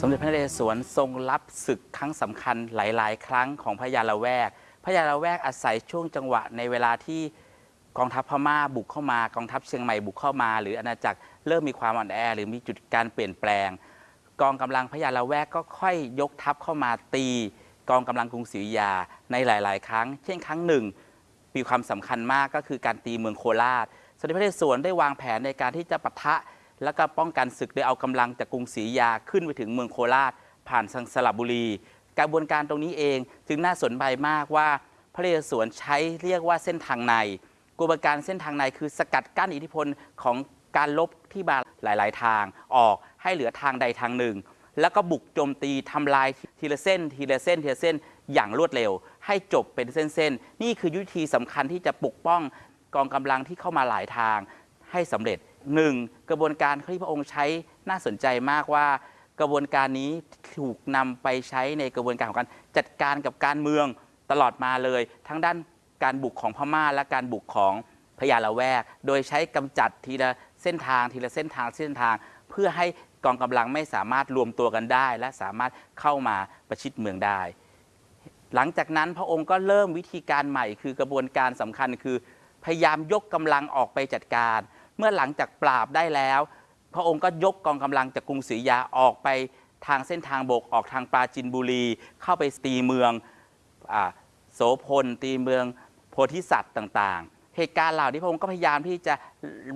สมเด็จพระนเรศวรทรงรับศึกครั้งสำคัญหลาย ๆ ครั้งของพระยาละแวกพระยาละแวกอาศัยช่วงจังหวะในเวลาที่กองทัพพม่าบุกเข้ามากองทัพเชียงใหม่บุกเข้ามา หรืออาณาจักรเริ่มมีความอ่อนแอ หรือมีจุดการเปลี่ยนแปลง กองกำลังพระยาละแวกก็ค่อยยกทัพเข้ามาตี กองกำลังกรุงศรีอยุธยาในหลาย ๆ ครั้ง เช่นครั้งหนึ่งมีความสำคัญมากก็คือการตีเมืองโคราชสมเด็จพระนเรศวรได้วางแผนในการที่จะปะทะ แล้วก็ป้องกันศึกโดยเอากำลังจากกรุงศรีอยุธยาขึ้นไปถึงเมืองโคราช ผ่านทางสระบุรี กระบวนการตรงนี้เองจึงน่าสนใจมากว่าพระนเรศวรใช้เรียกว่าเส้นทางในกระบวนการเส้นทางในคือสกัดกั้นอิทธิพลของการลบที่มาหลาย ๆ ทางออก ให้เหลือทางใดทางหนึ่ง แล้วก็บุกโจมตีทำลายทีละเส้น ทีละเส้นทีละเส้นอย่างรวดเร็ว ให้จบเป็นเส้นๆนี่คือยุทธีสำคัญที่จะปกป้องกองกำลังที่เข้ามาหลายทางให้สำเร็จหนึ่งกระบวนการที่พระองค์ใช้น่าสนใจมากว่ากระบวนการนี้ถูกนำไปใช้ในกระบวนการของการจัดการกับการเมืองตลอดมาเลย ทั้งด้านการบุกของพม่าและการบุกของพญาละแวก โดยใช้กำจัดทีละเส้นทางทีละเส้นทางเส้นทาง เพื่อให้ กองกำลังไม่สามารถรวมตัวกันได้ และสามารถเข้ามาประชิดเมืองได้ หลังจากนั้นพระองค์ก็เริ่มวิธีการใหม่คือกระบวนการสำคัญคือ พยายามยกกำลังออกไปจัดการ เมื่อหลังจากปราบได้แล้ว พระองค์ก็ยกกองกำลังจากกรุงศรียาออกไปทางเส้นทางบกออกทางปราจินบุรี เข้าไปตีเมืองอโสพลตีเมืองโพธิสัตว์ต่างๆ เหตุการณ์เหล่านี้พระองค์ก็พยายามที่จะ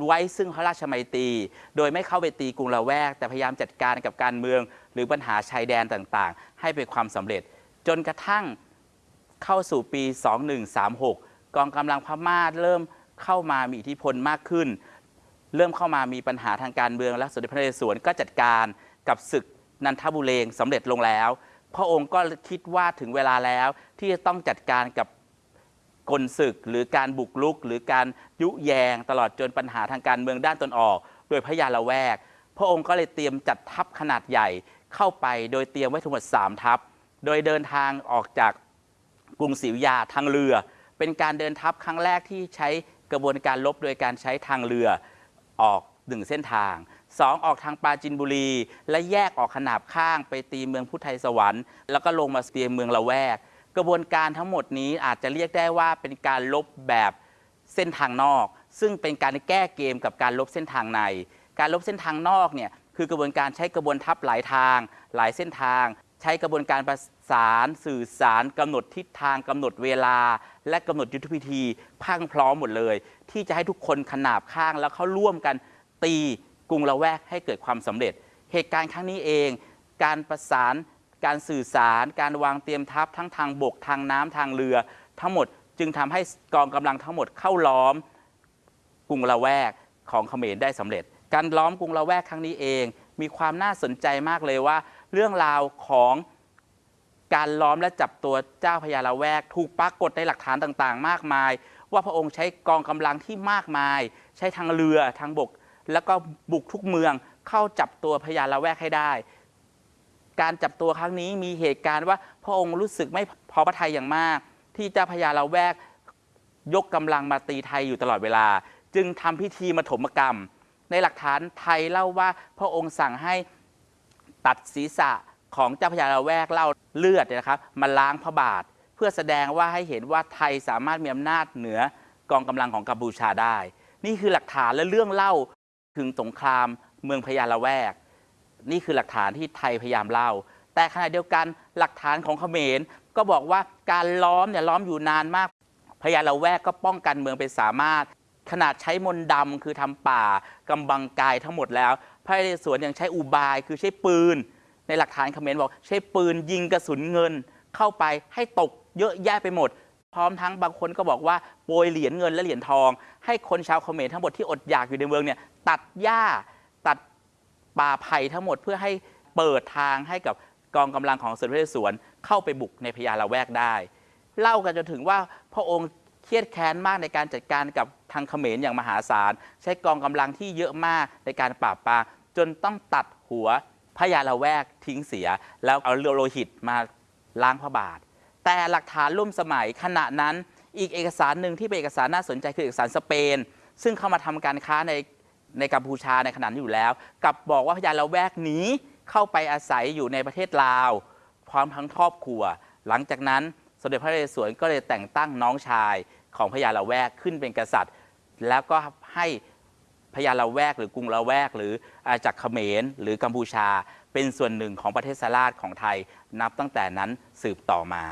ไว้ซึ่งพระราชมัยตรีโดยไม่เข้าไปตีกรุงละแวก แต่พยายามจัดการกับการเมือง หรือปัญหาชายแดนต่างๆ ให้เป็นความสำเร็จ จนกระทั่งเข้าสู่ปี 2136 กองกำลังพม่าเริ่มเข้ามามีอิทธิพลมากขึ้น เริ่มเข้ามามีปัญหาทางการเมืองและสมเด็จพระนเรศวรก็จัดการกับศึกนันทบุเรงสำเร็จลงแล้ว พระองค์ก็คิดว่าถึงเวลาแล้วที่จะต้องจัดการกับ กลศึกหรือการบุกรุก หรือการยุแยง ตลอดจนปัญหาทางการเมืองด้านตนออก โดยพระยาละแวก พระองค์ก็เลยเตรียมจัดทัพขนาดใหญ่เข้าไปโดยเตรียมไว้ทั้งหมด 3 ทัพ โดยเดินทางออกจากกรุงศรีอยุธยาทางเรือ เป็นการเดินทัพครั้งแรกที่ใช้กระบวนการลบโดยการใช้ทางเรือออกหนึ่งเส้นทางสองออกทางปราจินบุรี และแยกออกขนาบข้างไปตีเมืองพุทธไทยสวรรค์ แล้วก็ลงมาเตียเมืองละแวก กระบวนการทั้งหมดนี้อาจจะเรียกได้ว่าเป็นการลบแบบเส้นทางนอก ซึ่งเป็นการแก้เกมกับการลบเส้นทางใน การลบเส้นทางนอกเนี่ยคือกระบวนการใช้กระบวนทัพหลายทาง หลายเส้นทาง ใช้กระบวนการประสานสื่อสารกำหนดทิศทางกำหนดเวลา และกำหนดยุทธพิธีพังพร้อมหมดเลย ที่จะให้ทุกคนขนาบข้างแล้วเขาร่วมกันตีกรุงละแวกให้เกิดความสำเร็จ เหตุการณ์ครั้งนี้เอง การประสาน การสื่อสาร การวางเตรียมทัพทั้งทางบกทางน้ำทางเรือ ทั้งหมดจึงทำให้กองกำลังทั้งหมดเข้าล้อมกรุงละแวกของเขมรได้สำเร็จ การล้อมกรุงละแวกครั้งนี้เอง มีความน่าสนใจมากเลยว่า เรื่องราวของการล้อมและจับตัวเจ้าพญาละแวก ถูกปรากฏในหลักฐานต่างๆ มากมาย ว่าพระองค์ใช้กองกำลังที่มากมาย ใช้ทางเรือทางบก แล้วก็บุกทุกเมืองเข้าจับตัวพญาละแวกให้ได้ การจับตัวครั้งนี้มีเหตุการณ์ว่าพระองค์รู้สึกไม่พอพระทัยอย่างมาก ที่เจ้าพญาละแวกยกกำลังมาตีไทยอยู่ตลอดเวลา จึงทำพิธีมาถมกรรม ในหลักฐานไทยเล่าว่าพระองค์สั่งให้ตัดศีรษะของเจ้าพญาละแวกเล่าเลือดนะครับมาล้างพระบาท เพื่อแสดงว่าให้เห็นว่าไทยสามารถมีอำนาจเหนือกองกำลังของกัมพูชาได้ นี่คือหลักฐานและเรื่องเล่าถึงสงครามเมืองพญาละแวก นี่คือหลักฐานที่ไทยพยายามเล่า แต่ขณะเดียวกันหลักฐานของเขมร ก็บอกว่าการล้อมเนี่ยล้อมอยู่นานมากพญาละแวกก็ป้องกันเมืองเป็นสามารถ ขนาดใช้มนต์ดำคือทำป่ากำบังกายทั้งหมดแล้ว พระนเรศวรยังใช้อุบายคือใช้ปืน ในหลักฐานเขมรบอกใช้ปืนยิงกระสุนเงิน เข้าไปให้ตกเยอะแยะไปหมดพร้อมทั้งบางคนก็บอกว่าโปรยเหรียญเงินและเหรียญทอง ให้คนชาวเขมรทั้งหมดที่อดอยากอยู่ในเมืองเนี่ยตัดหญ้าตัด ปาไผ่ทั้งหมดเพื่อให้เปิดทางให้กับกองกำลังของสมเด็จพระนเรศวรเข้าไปบุกในพญาละแวกได้ เล่ากันจนถึงว่าพระองค์เครียดแค้นมากในการจัดการกับทางเขมรอย่างมหาศาล ใช้กองกำลังที่เยอะมากในการปราบปรามจนต้องตัดหัวพพระยาละแวกทิ้งเสีย แล้วเอาโลหิตมาล้างพระบาท แต่หลักฐานร่วมสมัยขณะนั้นอีกเอกสารหนึ่งที่เป็นเอกสารน่าสนใจคือเอกสารสเปน ซึ่งเข้ามาทำการค้าใน ในกัมพูชาในขณะนั้อยู่แล้ว กับบอกว่าพญาละแวกหนี้เข้าไปอาศัยอยู่ในประเทศลาว พร้อมทั้งครอบครัว หลังจากนั้นสมเด็จพระนเรศวรก็เลยแต่งตั้งน้องชายของพญาละแวกขึ้นเป็นกษัตริย์ แล้วก็ให้พญาละแวกหรือกรุงละแวก หรืออาจากเขมรหรือกัมพูชา เป็นส่วนหนึ่งของประเทศสลาดของไทยนับตั้งแต่นั้นสืบต่อมา